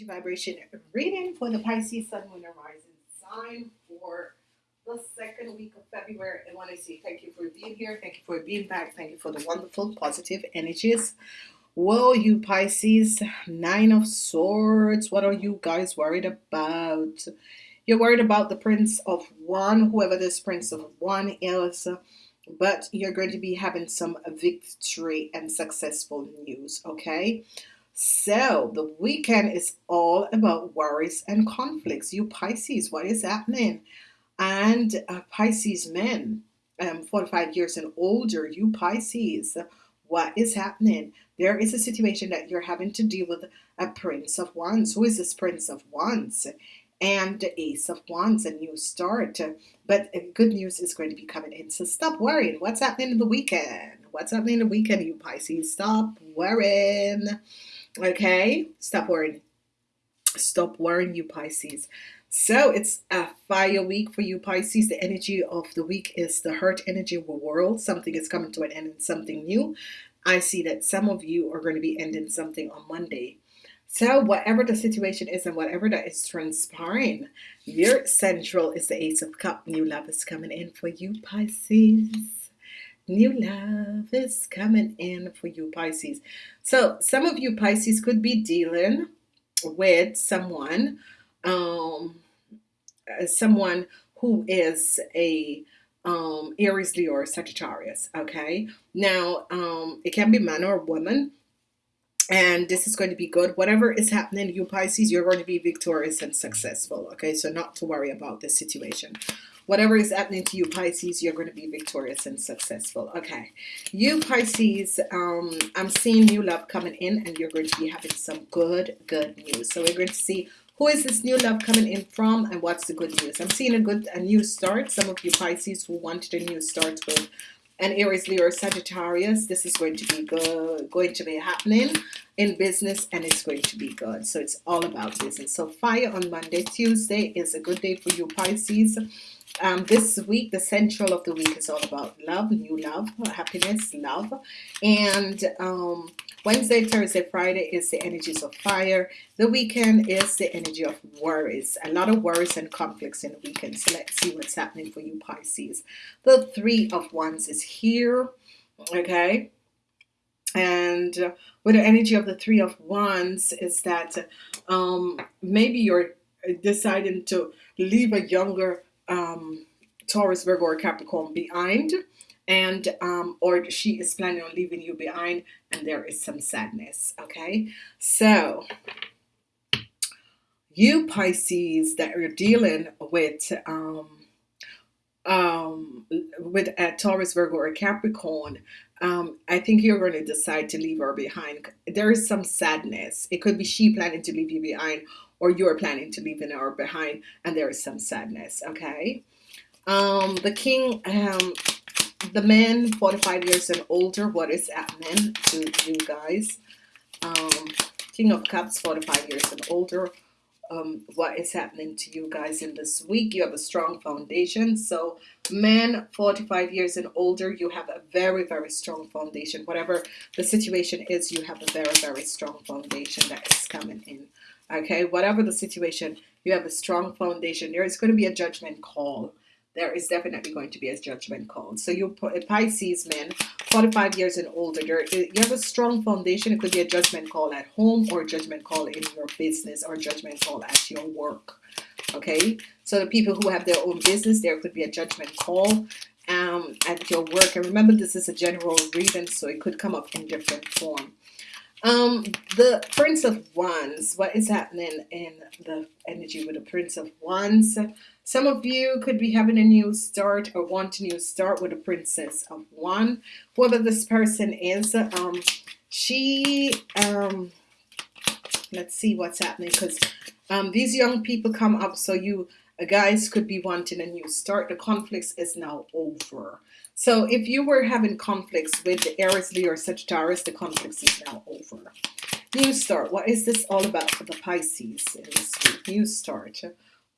energy vibration reading for the Pisces Sun, Moon, and Rising sign for the second week of February. I want to say thank you for being here. Thank you for being back. Thank you for the wonderful positive energies. Whoa, you Pisces, Nine of Swords. What are you guys worried about? You're worried about the Prince of Wands, whoever this Prince of Wands is but you're going to be having some victory and successful news okay so the weekend is all about worries and conflicts. You Pisces, what is happening? And uh, Pisces men, um, 45 years and older, you Pisces, what is happening? There is a situation that you're having to deal with a Prince of Wands. Who is this Prince of Wands? And the Ace of Wands, a new start. But good news is going to be coming in. So stop worrying. What's happening in the weekend? What's happening in the weekend, you Pisces? Stop worrying. Okay, stop worrying. Stop worrying, you Pisces. So it's a fire week for you Pisces. The energy of the week is the hurt energy of the world. Something is coming to an end and something new. I see that some of you are going to be ending something on Monday. So whatever the situation is and whatever that is transpiring, your central is the Ace of Cup. New love is coming in for you Pisces new love is coming in for you Pisces. So some of you Pisces could be dealing with someone um uh, someone who is a um Aries Leo or Sagittarius okay? Now um it can be man or woman and this is going to be good. Whatever is happening you Pisces you're going to be victorious and successful okay? So not to worry about this situation. Whatever is happening to you Pisces you're going to be victorious and successful okay? You Pisces um, I'm seeing new love coming in and you're going to be having some good good news. So we're going to see who is this new love coming in from and what's the good news. I'm seeing a good a new start. Some of you Pisces who wanted a new start with and Aries Leo Sagittarius. This is going to be good going to be happening in business and it's going to be good. So it's all about business. So fire on Monday. Tuesday is a good day for you Pisces um, this week the central of the week is all about love new love happiness love. And um, Wednesday Thursday Friday is the energies of fire. The weekend is the energy of worries. A lot of worries and conflicts in the weekend. So let's see what's happening for you Pisces. The three of wands is here okay? And uh, with the energy of the three of wands is that um, maybe you're deciding to leave a younger um, Taurus, Virgo, or Capricorn behind and um, or she is planning on leaving you behind and there is some sadness okay so you Pisces that are dealing with um, um, with a Taurus, Virgo, or Capricorn, um, I think you're going to decide to leave her behind. There is some sadness. It could be she planning to leave you behind, or you're planning to leave an hour behind, and there is some sadness. Okay. Um, the king, um, the man 45 years and older, what is happening to you guys? Um, king of cups 45 years and older um, what is happening to you guys in this week. You have a strong foundation. So men 45 years and older, you have a very, very strong foundation. Whatever the situation is, you have a very, very strong foundation that is coming in. Okay, whatever the situation, you have a strong foundation. There is going to be a judgment call there is definitely going to be a judgment call. So you put Pisces men, 45 years and older, there, you have a strong foundation. It could be a judgment call at home or judgment call in your business or judgment call at your work. Okay, so the people who have their own business, there could be a judgment call um, at your work. And remember, this is a general reading, so it could come up in different form. Um, the Prince of Wands, what is happening in the energy with the Prince of Wands? Some of you could be having a new start or want a new start with a Princess of Wands. Whoever this person is, um, she, um, let's see what's happening because um, these young people come up so you guys could be wanting a new start. The conflicts is now over. So if you were having conflicts with the Aries, Leo, or Sagittarius, the conflicts is now over. New start. What is this all about for the Pisces? New start.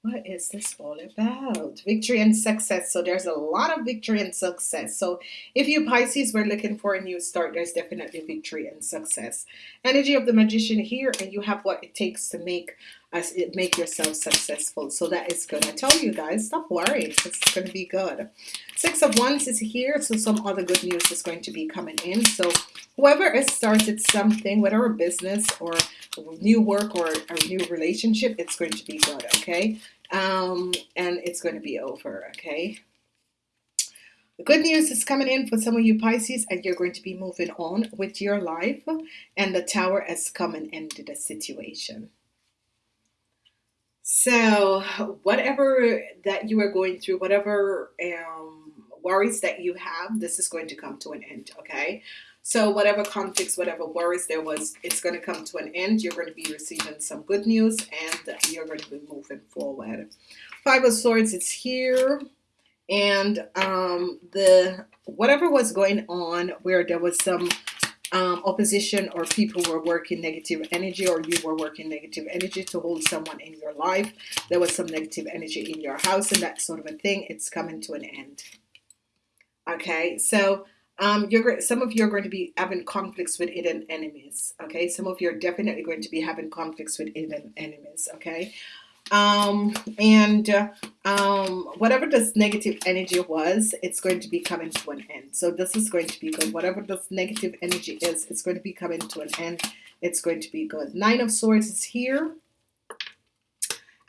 what is this all about? Victory and success. So there's a lot of victory and success. So if you Pisces were looking for a new start, there's definitely victory and success. Energy of the magician here, and you have what it takes to make as it make yourself successful. So that is good. I tell you guys, stop worrying. It's to be good. Six of Wands is here, so some other good news is going to be coming in. So whoever has started something, whether a business or new work or a new relationship, it's going to be good, okay? Um, and it's going to be over, okay? The good news is coming in for some of you Pisces, and you're going to be moving on with your life, and the tower has come and ended the situation. So, whatever that you are going through, whatever um, worries that you have, this is going to come to an end, okay? So whatever conflicts, whatever worries there was, it's going to come to an end. You're going to be receiving some good news and you're going to be moving forward. Five of Swords, it's here. And um, the whatever was going on where there was some um, opposition or people were working negative energy or you were working negative energy to hold someone in your life. There was some negative energy in your house and that sort of a thing. It's coming to an end. Okay, so um, you're some of you are going to be having conflicts with hidden enemies. Okay, some of you are definitely going to be having conflicts with hidden enemies. Okay, um, and uh, um, whatever this negative energy was, it's going to be coming to an end. So this is going to be good. Whatever this negative energy is, it's going to be coming to an end. It's going to be good. Nine of Swords is here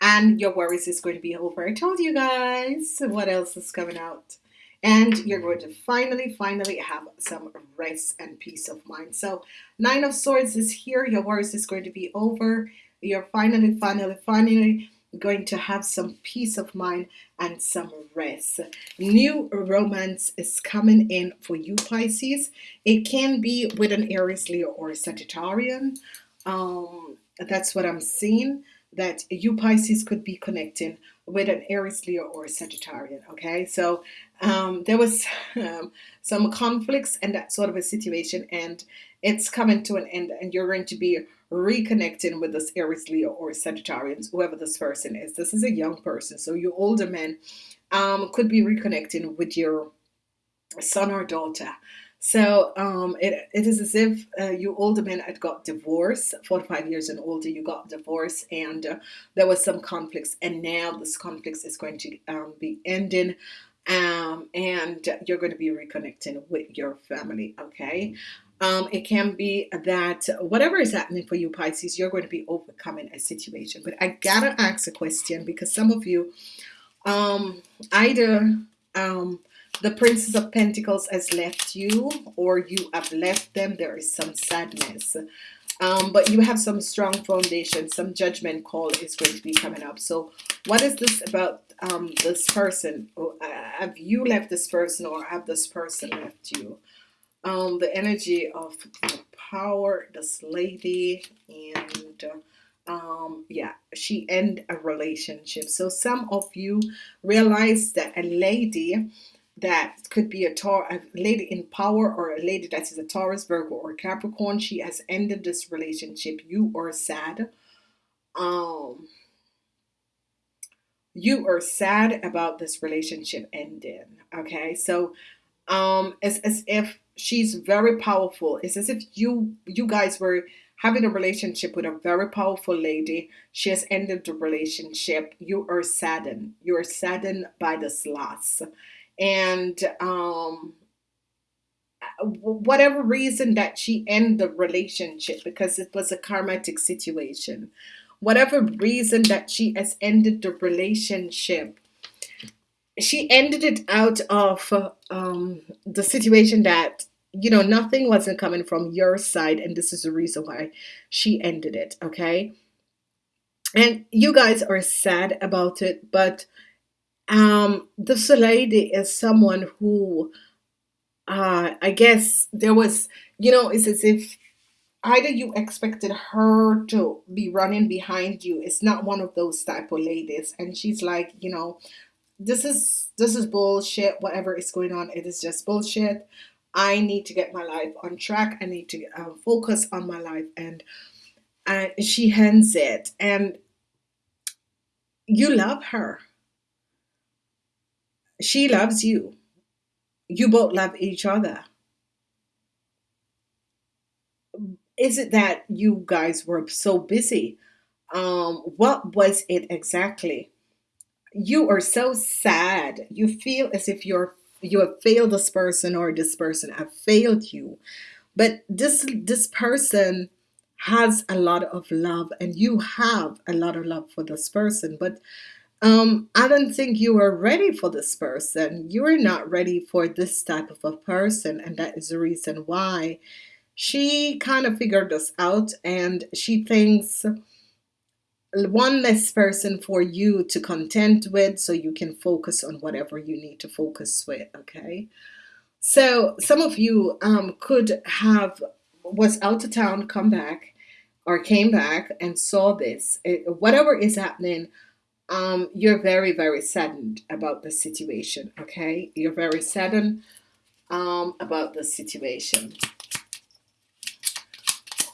and your worries is going to be over. I told you guys what else is coming out and you're going to finally finally have some rest and peace of mind so nine of swords is here your worries is going to be over you're finally finally finally going to have some peace of mind and some rest. New romance is coming in for you Pisces. It can be with an Aries Leo or a Sagittarian. Um, that's what I'm seeing that you Pisces could be connecting with an Aries Leo or a Sagittarian okay? So um, there was um, some conflicts and that sort of a situation and it's coming to an end and you're going to be reconnecting with this Aries Leo or Sagittarians whoever this person is this is a young person so you older men um, could be reconnecting with your son or daughter so um, it, it is as if uh, you older men had got divorced, 45 years and older, you got divorced, and uh, there was some conflicts, and now this conflicts is going to um, be ending, um, and you're going to be reconnecting with your family. Okay. Um, it can be that whatever is happening for you Pisces, you're going to be overcoming a situation. But I gotta ask a question because some of you, um, either um, the Princess of Pentacles has left you or you have left them. There is some sadness. Um, but you have some strong foundation. Some judgment call is going to be coming up. So what is this about um, this person? Uh, have you left this person or have this person left you? Um, the energy of power, this lady, and um, yeah, she end a relationship. So some of you realize that a lady that could be a, Taur a lady in power or a lady that is a Taurus, Virgo, or Capricorn. She has ended this relationship. You are sad. Um, you are sad about this relationship ending. Okay, so um, it's as if she's very powerful. It's as if you you guys were having a relationship with a very powerful lady. She has ended the relationship. You are saddened. You are saddened by this loss and um, whatever reason that she ended the relationship because it was a karmatic situation whatever reason that she has ended the relationship she ended it out of um, the situation that you know nothing wasn't coming from your side and this is the reason why she ended it okay and you guys are sad about it but um, this lady is someone who, uh, I guess there was, you know, it's as if either you expected her to be running behind you. It's not one of those type of ladies. And she's like, you know, this is this is bullshit. Whatever is going on, it is just bullshit. I need to get my life on track. I need to uh, focus on my life, and and she hands it. And you love her. She loves you. You both love each other. Is it that you guys were so busy? Um, what was it exactly? You are so sad. You feel as if you're you have failed this person or this person have failed you. But this this person has a lot of love and you have a lot of love for this person. But um, I don't think you are ready for this person. You are not ready for this type of a person, and that is the reason why she kind of figured this out and she thinks one less person for you to contend with so you can focus on whatever you need to focus with okay? So some of you um, could have was out of town come back or came back and saw this. It- whatever is happening um, you're very very saddened about the situation okay? You're very saddened um, about the situation.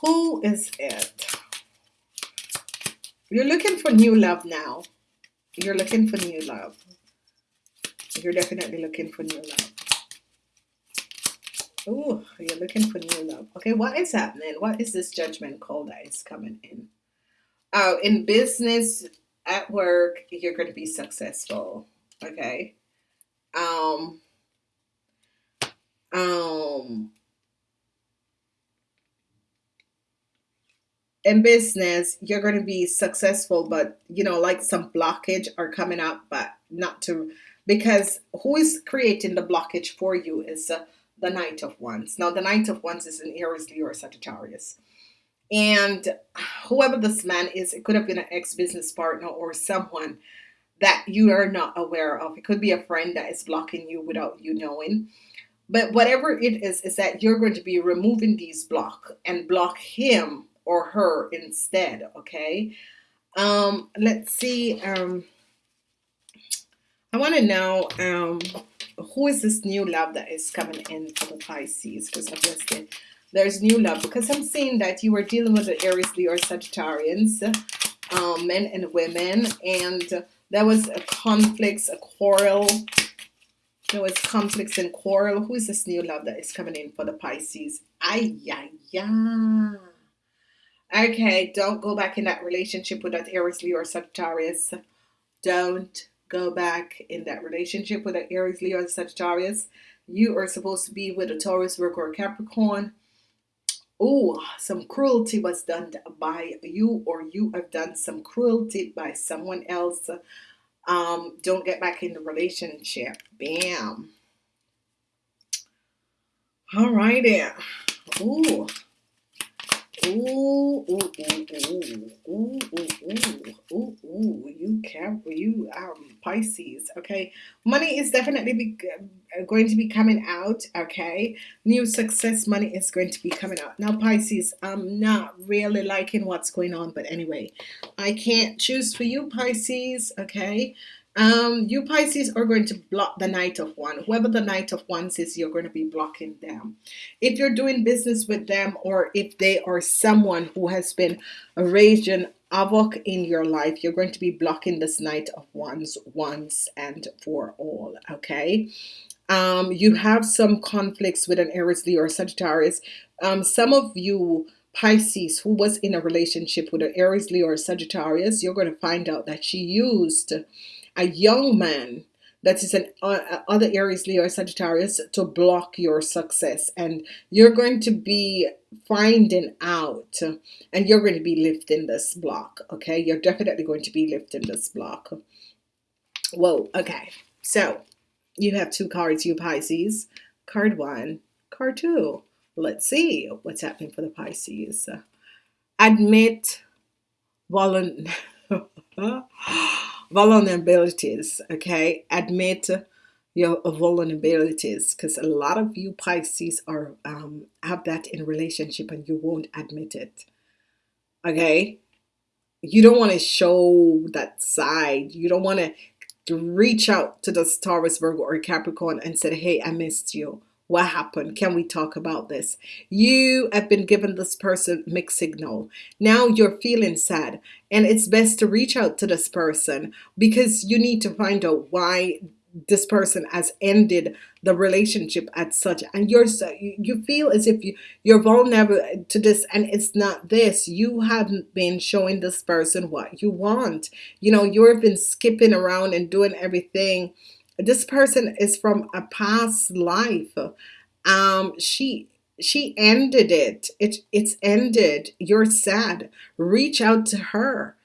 Who is it you're looking for new love now you're looking for new love you're definitely looking for new love Oh, you're looking for new love. Okay, what is happening? What is this judgment call that is coming in? Oh, in business, at work, you're going to be successful. Okay. Um, um, in business, you're going to be successful, but you know, like some blockage are coming up, but not to because who is creating the blockage for you is uh, the Knight of Wands. Now, the Knight of Wands is an Aries, Leo, or Sagittarius. And whoever this man is, it could have been an ex business partner or someone that you are not aware of. It could be a friend that is blocking you without you knowing. But whatever it is, is that you're going to be removing these block and block him or her instead. Okay. Um, let's see. Um, I want to know um, who is this new love that is coming in for the Pisces? Because obviously there's new love. Because I'm seeing that you were dealing with the Aries, Leo, Sagittarians, um, men and women, and there was a conflicts, a quarrel. There was conflicts and quarrel. Who is this new love that is coming in for the Pisces? Ay, yeah, yeah. Okay, don't go back in that relationship with that Aries, Leo, or Sagittarius. Don't go back in that relationship with that Aries, Leo, or Sagittarius. You are supposed to be with a Taurus, Virgo, or Capricorn. Oh, some cruelty was done by you, or you have done some cruelty by someone else. Um, don't get back in the relationship. Bam. All righty. Ooh. Ooh, ooh, ooh, ooh, ooh, ooh, ooh, ooh, you careful, you um Pisces, okay. Money is definitely be, uh, going to be coming out, okay. New success money is going to be coming out. Now, Pisces, I'm not really liking what's going on, but anyway, I can't choose for you, Pisces, okay. Um, you Pisces are going to block the Knight of Wands. Whoever the Knight of Wands is, you're going to be blocking them. If you're doing business with them, or if they are someone who has been raging havoc in your life, you're going to be blocking this Knight of Wands once and for all. Okay. Um, you have some conflicts with an Aries, Leo, or Sagittarius. Um, some of you Pisces who was in a relationship with an Aries, Leo, or Sagittarius, you're going to find out that she used a young man that is an uh, uh, other Aries, Leo, Sagittarius to block your success, and you're going to be finding out, and you're going to be lifting this block. Okay, you're definitely going to be lifting this block. Whoa. Okay, so you have two cards, you Pisces. Card one, card two. Let's see what's happening for the Pisces. Admit volun vulnerabilities. Okay, admit your vulnerabilities because a lot of you Pisces are um, have that in relationship and you won't admit it. Okay, you don't want to show that side. You don't want to reach out to the Taurus, Virgo, or Capricorn and said "Hey, I missed you." What happened? Can we talk about this? You have been given this person mixed signal. Now you're feeling sad and it's best to reach out to this person because you need to find out why this person has ended the relationship at such and you're so you feel as if you you're vulnerable to this and it's not this. You haven't been showing this person what you want. You know you've been skipping around and doing everything this person is from a past life um she she ended it it it's ended you're sad reach out to her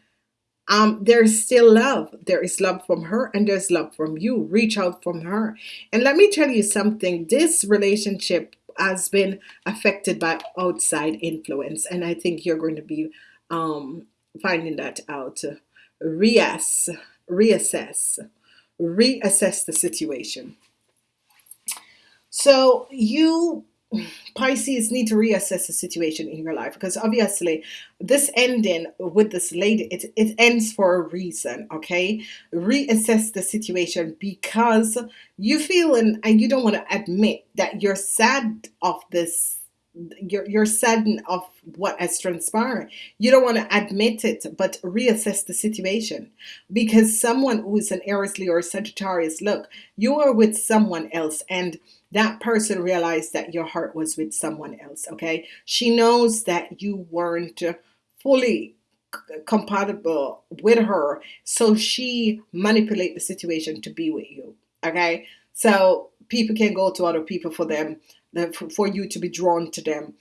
um, there's still love. There is love from her and there's love from you. Reach out from her. And let me tell you something this relationship has been affected by outside influence, and I think you're going to be um, finding that out. Reass, reassess, reassess the situation. So you Pisces need to reassess the situation in your life because obviously this ending with this lady it, it ends for a reason okay reassess the situation because you feel and, and you don't want to admit that you're sad of this you're, you're saddened of what has transpired. You don't want to admit it but reassess the situation. Because someone who is an Aries Leo or Sagittarius look you are with someone else and that person realized that your heart was with someone else okay? She knows that you weren't fully compatible with her so she manipulate the situation to be with you okay? So people can go to other people for them for you to be drawn to them.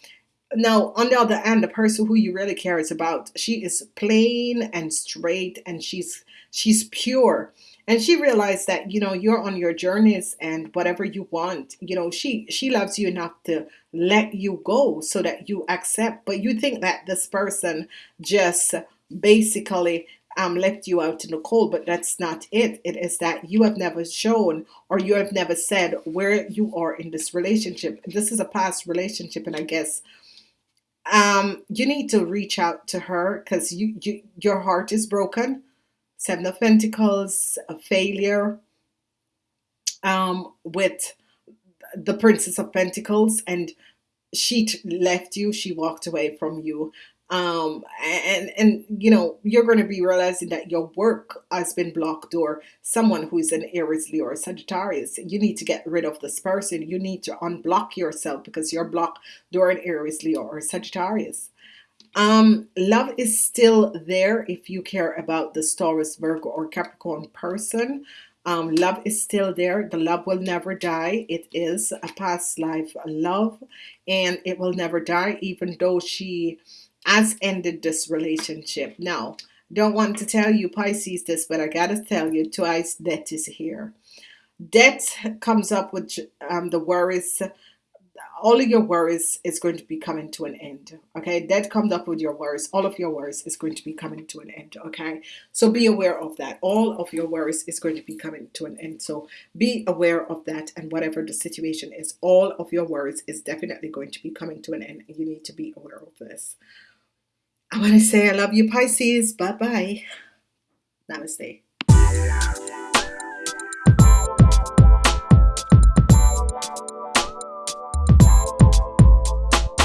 Now on the other hand the person who you really cares about she is plain and straight and she's she's pure. And she realized that you know you're on your journeys and whatever you want you know she she loves you enough to let you go so that you accept. But you think that this person just basically um, left you out in the cold but that's not it. It is that you have never shown or you have never said where you are in this relationship. This is a past relationship and I guess um, you need to reach out to her because you, you your heart is broken. Seven of Pentacles, a failure um, with the Princess of Pentacles, and she left you, she walked away from you. Um, and, and, you know, you're going to be realizing that your work has been blocked or someone who is an Aries, Leo, or Sagittarius. You need to get rid of this person. You need to unblock yourself because you're blocked during Aries, Leo, or Sagittarius. Um, love is still there if you care about the Taurus, Virgo, or Capricorn person. Um, love is still there. The love will never die. It is a past life love, and it will never die, even though she has ended this relationship. Now, don't want to tell you Pisces this, but I gotta tell you, twice death is here. Death comes up with um, the worries. All of your worries is going to be coming to an end okay? That comes up with your worries. All of your worries is going to be coming to an end okay? So be aware of that. All of your worries is going to be coming to an end. So be aware of that and whatever the situation is all of your worries is definitely going to be coming to an end you need to be aware of this I want to say I love you, Pisces. Bye bye. Namaste.